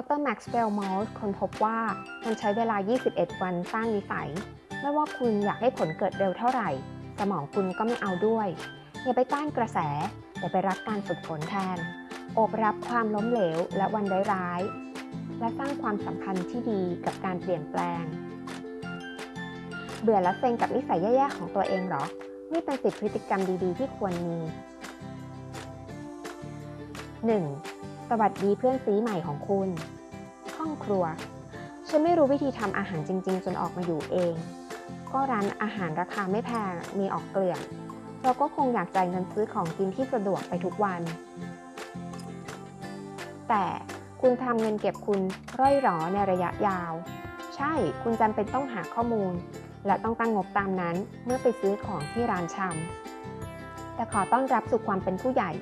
ดรแม็กซ์เวลมอลคนพบว่ามันใช้เวลา 21 วันสร้างนิสัย ไม่ว่าคุณอยากให้ผลเกิดเร็วเท่าไหร่ สมองคุณก็ไม่เอาด้วย อย่าไปต้านกระแส แต่ไปรักการฝึกฝนแทนโอบรับความล้มเหลวและวันร้ายๆและสร้างความสัมพันธ์ที่ดีกับการเปลี่ยนแปลง เบื่อและเซ็งกับนิสัยแย่ๆของตัวเองหรอ นี่เป็นสิบพฤติกรรมดีๆ ที่ควรมี 1. สวัสดีเพื่อนซีใหม่ของคุณ ห้องครัว ฉันไม่รู้วิธีทำอาหารจริง ๆ จนออกมาอยู่เอง ก็ร้านอาหารราคาไม่แพง มีออกเกลื่อนเราก็คงอยากจ่ายเงินซื้อของกินที่สะดวกไปทุกวัน แต่คุณทำเงินเก็บคุณร่อยหรอในระยะยาว ใช่ คุณจำเป็นต้องหาข้อมูล และต้องตั้งงบตามนั้นเมื่อไปซื้อของที่ร้านชำแต่ขอต้อนรับสู่ความเป็นผู้ใหญ่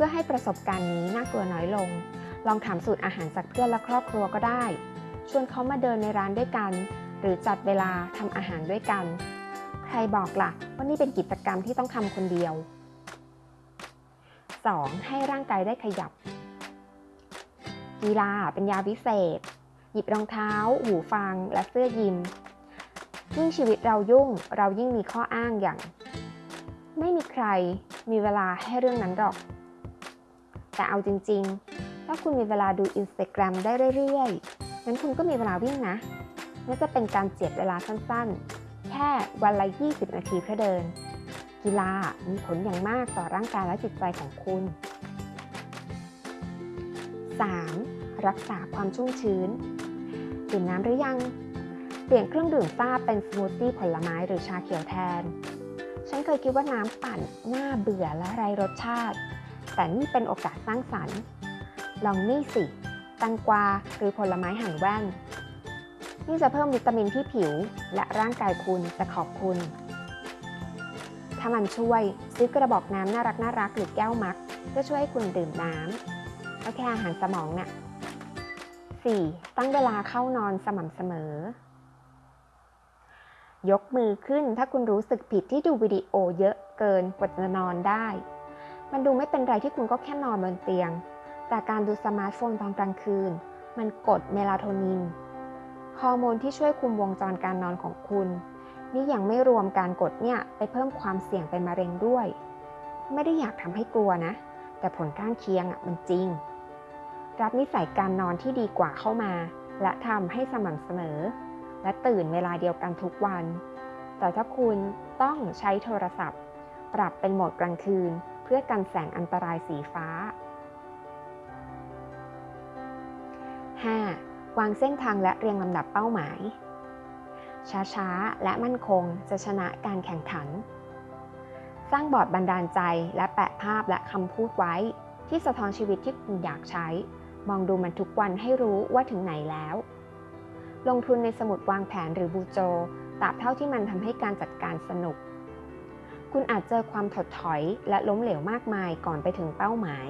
พื่อให้ประสบการณ์นี้น่ากลัวน้อยลง ลองถามสูตรอาหารจากเพื่อนและครอบครัวก็ได้ ชวนเขามาเดินในร้านด้วยกัน หรือจัดเวลาทำอาหารด้วยกัน ใครบอกล่ะว่านี่เป็นกิจกรรมที่ต้องทำคนเดียว 2. ให้ร่างกายได้ขยับ กีฬาเป็นยาวิเศษ หยิบรองเท้า หูฟัง และเสื้อยิม ยิ่งชีวิตเรายุ่งเรายิ่งมีข้ออ้างอย่าง ไม่มีใครมีเวลาให้เรื่องนั้นหรอก แต่เอาจริง ๆ ถ้าคุณมีเวลาดู Instagram ได้เรื่อยๆงั้นคุณก็มีเวลาวิ่งนะน่าจะเป็นการเจียดเวลาสั้นๆ แค่วันละ 20 นาทีเพื่อเดิน กีฬามีผลอย่างมากต่อร่างกายและจิตใจของคุณ 3. รักษาความชุ่มชื้น ดื่มน้ำหรือยัง เปลี่ยนเครื่องดื่มซ่าเป็นสมูทตี้ผลไม้หรือชาเขียวแทน ฉันเคยคิดว่าน้ำปั่นน่าเบื่อและไร้รสชาติ แต่นี่เป็นโอกาสสร้างสรรค์ ลองนี่สิ แตงกวาหรือผลไม้หั่นแว่น นี่จะเพิ่มวิตามินที่ผิว และร่างกายคุณจะขอบคุณ ถ้ามันช่วยซื้อกระบอกน้ำน่ารักน่ารักหรือแก้ว mug เพื่อช่วยให้คุณดื่มน้ำก็แค่อาหารสมองน่ะ 4. ตั้งเวลาเข้านอนสม่ำเสมอ ยกมือขึ้นถ้าคุณรู้สึกผิดที่ดูวิดีโอเยอะเกินกว่าจะนอนได้ มันดูไม่เป็นไรที่คุณก็แค่นอนบนเตียง แต่การดูสมาร์ทโฟนตอนกลางคืน มันกดเมลาโทนิน ฮอร์โมนที่ช่วยคุมวงจรการนอนของคุณ นี่ยังไม่รวมการกดเนี่ยไปเพิ่มความเสี่ยงเป็นมะเร็งด้วย ไม่ได้อยากทำให้กลัวนะ แต่ผลข้างเคียงอะมันจริง รับนิสัยการนอนที่ดีกว่าเข้ามา และทำให้สม่ำเสมอ และตื่นเวลาเดียวกันทุกวัน แต่ถ้าคุณต้องใช้โทรศัพท์ ปรับเป็นโหมดกลางคืน พื่อกันแสงอันตรายสีฟ้า 5. วางเส้นทางและเรียงลำดับเป้าหมาย ช้าๆ และมั่นคงจะชนะการแข่งขัน สร้างบอร์ดบันดาลใจและแปะภาพและคำพูดไว้ ที่สะท้อนชีวิตที่คุณอยากใช้ มองดูมันทุกวันให้รู้ว่าถึงไหนแล้ว ลงทุนในสมุดวางแผนหรือบูโจตราบเท่าที่มันทำให้การจัดการสนุก คุณอาจเจอความถดถอยและล้มเหลวมากมายก่อนไปถึงเป้าหมาย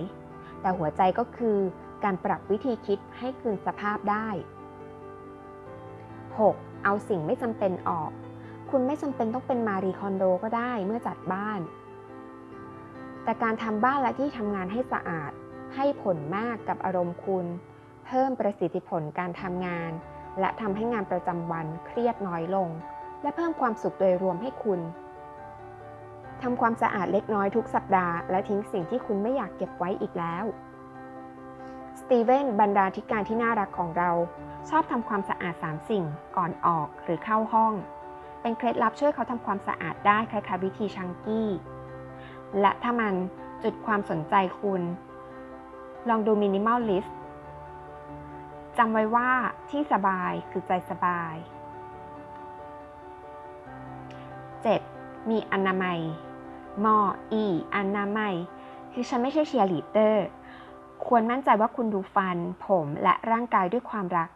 แต่หัวใจก็คือการปรับวิธีคิดให้คืนสภาพได้ 6. เอาสิ่งไม่จำเป็นออก คุณไม่จำเป็นต้องเป็นมารีคอนโดก็ได้เมื่อจัดบ้าน แต่การทำบ้านและที่ทำงานให้สะอาด ให้ผลมากกับอารมณ์คุณ เพิ่มประสิทธิผลการทำงาน และทำให้งานประจำวันเครียดน้อยลง และเพิ่มความสุขโดยรวมให้คุณ ทำความสะอาดเล็กน้อยทุกสัปดาห์ และทิ้งสิ่งที่คุณไม่อยากเก็บไว้อีกแล้ว สตีเวนบรรดาธิการที่น่ารักของเรา ชอบทำความสะอาด 3 สิ่งก่อนออกหรือเข้าห้อง เป็นเคล็ดลับช่วยเขาทำความสะอาดได้คล้ายๆวิธีชังกี้ และถ้ามันจุดความสนใจคุณ ลองดู minimalist จำไว้ว่าที่สบายคือใจสบาย 7. มีอนามัย มอ อีอนามัยคือฉันไม่ใช่เชียร์ลีดเดอร์ ควรมั่นใจว่าคุณดูฟัน ผมและร่างกายด้วยความรัก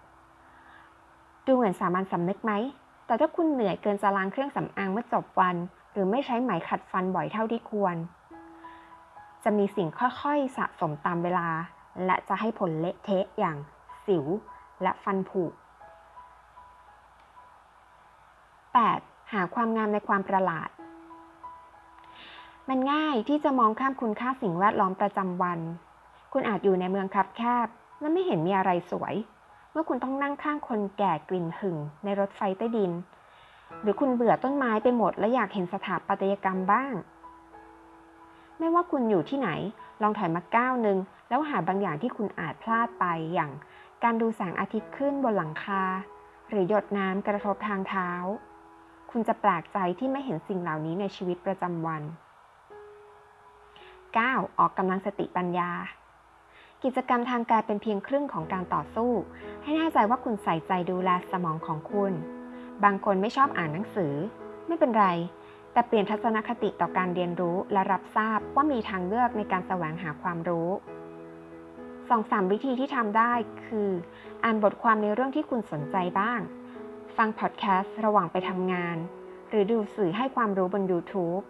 ดูเหมือนสามัญสำนึกไหม แต่ถ้าคุณเหนื่อยเกินจะล้างเครื่องสำอางเมื่อจบวัน หรือไม่ใช้ไหมขัดฟันบ่อยเท่าที่ควร จะมีสิ่งค่อยๆ สะสมตามเวลา และจะให้ผลเละเทะอย่างสิวและฟันผุ 8. หาความงามในความประหลาด มันง่ายที่จะมองข้ามคุณค่าสิ่งแวดล้อมประจำวัน คุณอาจอยู่ในเมืองคับแคบ และไม่เห็นมีอะไรสวย เมื่อคุณต้องนั่งข้างคนแก่กลิ่นหึ่งในรถไฟใต้ดิน หรือคุณเบื่อต้นไม้ไปหมด และอยากเห็นสถาปัตยกรรมบ้าง ไม่ว่าคุณอยู่ที่ไหน ลองถอยมาก้าวหนึ่งแล้วหาบางอย่างที่คุณอาจพลาดไปอย่าง การดูแสงอาทิตย์ขึ้นบนหลังคา หรือหยดน้ำกระทบทางเท้า คุณจะแปลกใจที่ไม่เห็นสิ่งเหล่านี้ในชีวิตประจำวัน 9. ออกกำลังสติปัญญา กิจกรรมทางกายเป็นเพียงครึ่งของการต่อสู้ ให้แน่ใจว่าคุณใส่ใจดูแลสมองของคุณ บางคนไม่ชอบอ่านหนังสือ ไม่เป็นไร แต่เปลี่ยนทัศนคติต่อการเรียนรู้และรับทราบว่ามีทางเลือกในการแสวงหาความรู้สองสามวิธีที่ทำได้คือ อ่านบทความในเรื่องที่คุณสนใจบ้าง ฟังพอดแคสต์ระหว่างไปทำงาน หรือดูสื่อให้ความรู้บน YouTube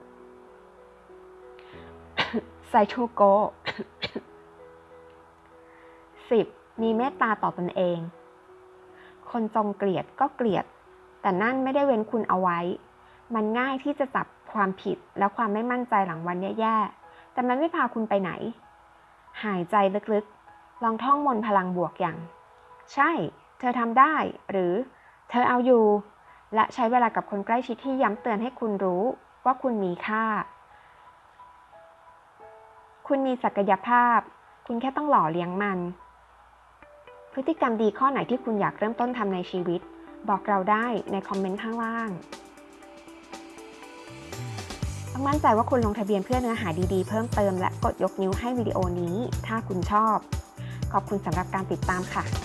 ไซทูโก 10. มีเมตตาต่อตนเอง คนจงเกลียดก็เกลียด แต่นั่นไม่ได้เว้นคุณเอาไว้ มันง่ายที่จะจับความผิดและความไม่มั่นใจหลังวันแย่ๆ แต่มันไม่พาคุณไปไหน หายใจลึกๆ ลองท่องมนพลังบวกอย่าง ใช่ เธอทำได้ หรือ เธอเอาอยู่ และใช้เวลากับคนใกล้ชิดที่ย้ำเตือนให้คุณรู้ว่าคุณมีค่า คุณมีศักยภาพ คุณแค่ต้องหล่อเลี้ยงมัน พฤติกรรมดีข้อไหนที่คุณอยากเริ่มต้นทำในชีวิต บอกเราได้ในคอมเมนต์ข้างล่างต้องมั่นใจว่าคุณลงทะเบียนเพื่อเนื้อหาดีๆ เพิ่มเติมและกดยกนิ้วให้วิดีโอนี้ ถ้าคุณชอบ ขอบคุณสำหรับการติดตามค่ะ